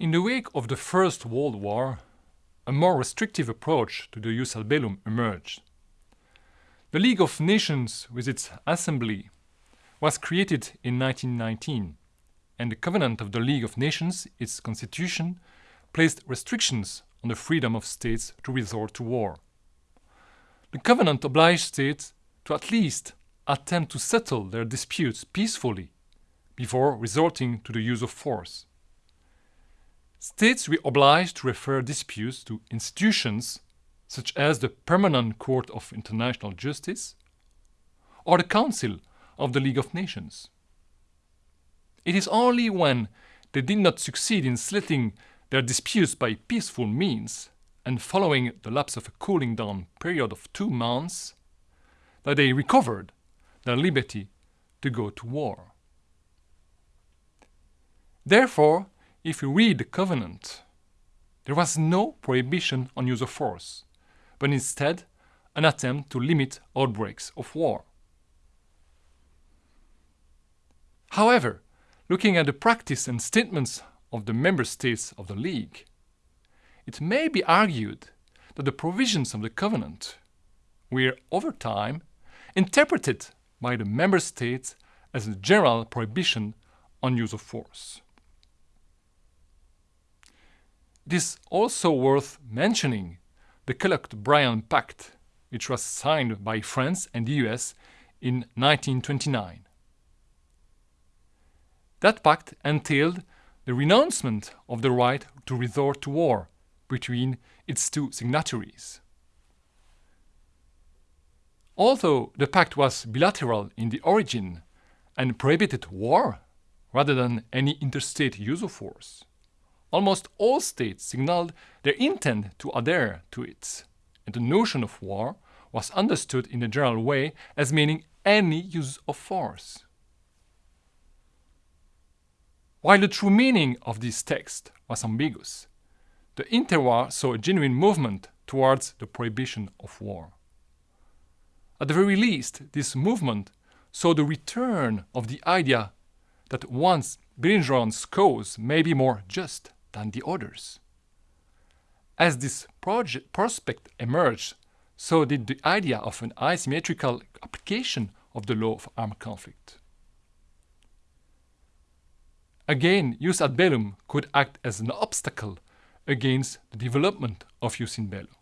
In the wake of the First World War, a more restrictive approach to the jus ad bellum emerged. The League of Nations, with its assembly, was created in 1919, and the Covenant of the League of Nations, its constitution, placed restrictions on the freedom of states to resort to war. The Covenant obliged states to at least attempt to settle their disputes peacefully before resorting to the use of force. States were obliged to refer disputes to institutions such as the Permanent Court of International Justice or the Council of the League of Nations. It is only when they did not succeed in settling their disputes by peaceful means and following the lapse of a cooling down period of two months that they recovered their liberty to go to war. Therefore, if you read the covenant, there was no prohibition on use of force, but instead an attempt to limit outbreaks of war. However, looking at the practice and statements of the member states of the League, it may be argued that the provisions of the covenant were, over time, interpreted by the member states as a general prohibition on use of force. It is also worth mentioning the Kellogg-Briand Pact, which was signed by France and the US in 1929. That pact entailed the renouncement of the right to resort to war between its two signatories. Although the pact was bilateral in the origin and prohibited war rather than any interstate use of force, almost all states signaled their intent to adhere to it, and the notion of war was understood in a general way as meaning any use of force. While the true meaning of this text was ambiguous, the interwar saw a genuine movement towards the prohibition of war. At the very least, this movement saw the return of the idea that one's belligerent's cause may be more just than the others. As this prospect emerged, so did the idea of an asymmetrical application of the law of armed conflict. Again, jus ad bellum could act as an obstacle against the development of jus in bello.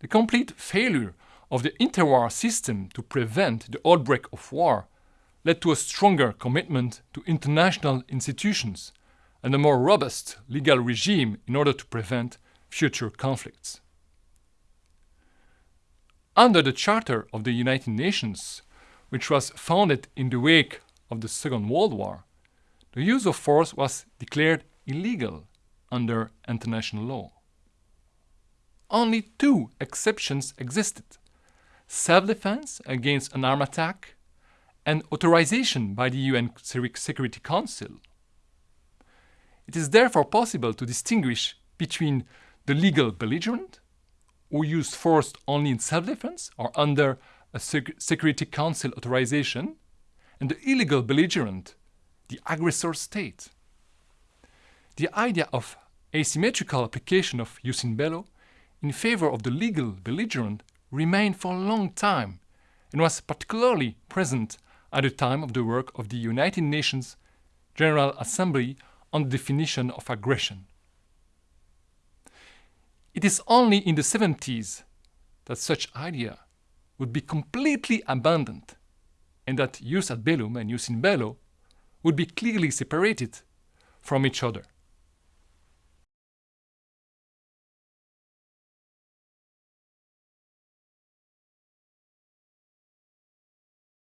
The complete failure of the interwar system to prevent the outbreak of war led to a stronger commitment to international institutions and a more robust legal regime in order to prevent future conflicts. Under the Charter of the United Nations, which was founded in the wake of the Second World War, the use of force was declared illegal under international law only two exceptions existed self-defense against an armed attack and authorization by the UN Security Council. It is therefore possible to distinguish between the legal belligerent, who used force only in self-defense or under a Sec Security Council authorization, and the illegal belligerent, the aggressor state. The idea of asymmetrical application of jus in bello in favor of the legal belligerent remained for a long time and was particularly present at the time of the work of the United Nations General Assembly on the definition of aggression. It is only in the 70s that such idea would be completely abandoned and that jus ad bellum and jus in bello would be clearly separated from each other.